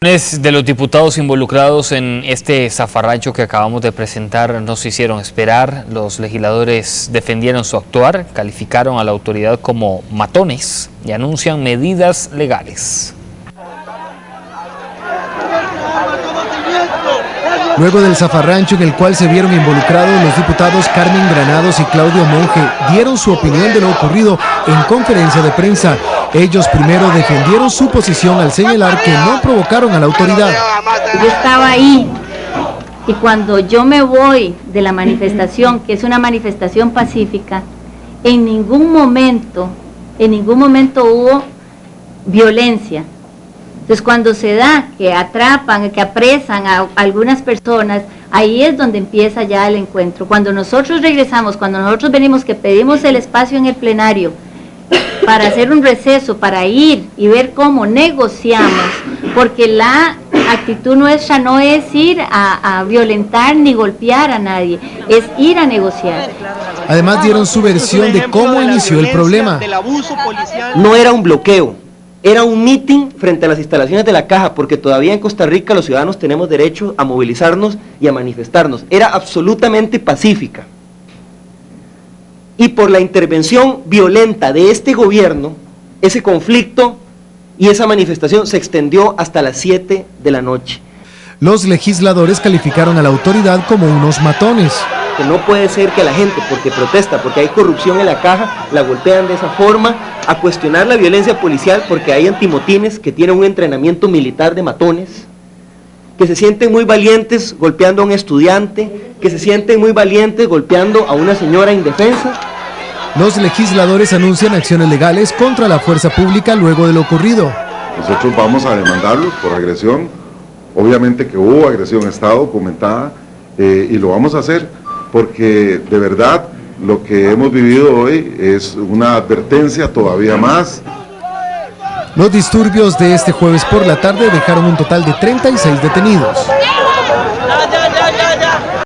De los diputados involucrados en este zafarrancho que acabamos de presentar no se hicieron esperar. Los legisladores defendieron su actuar, calificaron a la autoridad como matones y anuncian medidas legales. Luego del zafarrancho en el cual se vieron involucrados los diputados Carmen Granados y Claudio Monge dieron su opinión de lo ocurrido en conferencia de prensa. Ellos primero defendieron su posición al señalar que no provocaron a la autoridad. Yo estaba ahí y cuando yo me voy de la manifestación, que es una manifestación pacífica, en ningún momento, en ningún momento hubo violencia. Entonces cuando se da que atrapan, que apresan a algunas personas, ahí es donde empieza ya el encuentro. Cuando nosotros regresamos, cuando nosotros venimos que pedimos el espacio en el plenario para hacer un receso, para ir y ver cómo negociamos, porque la actitud nuestra no es ir a, a violentar ni golpear a nadie, es ir a negociar. Además dieron su versión de cómo inició el problema. No era un bloqueo, era un meeting frente a las instalaciones de la caja, porque todavía en Costa Rica los ciudadanos tenemos derecho a movilizarnos y a manifestarnos. Era absolutamente pacífica. Y por la intervención violenta de este gobierno, ese conflicto y esa manifestación se extendió hasta las 7 de la noche. Los legisladores calificaron a la autoridad como unos matones. Que no puede ser que la gente, porque protesta, porque hay corrupción en la caja, la golpean de esa forma, a cuestionar la violencia policial porque hay antimotines que tienen un entrenamiento militar de matones, que se sienten muy valientes golpeando a un estudiante, que se sienten muy valientes golpeando a una señora indefensa. Los legisladores anuncian acciones legales contra la fuerza pública luego de lo ocurrido. Nosotros vamos a demandarlos por agresión Obviamente que hubo agresión a Estado comentada eh, y lo vamos a hacer porque de verdad lo que hemos vivido hoy es una advertencia todavía más. Los disturbios de este jueves por la tarde dejaron un total de 36 detenidos.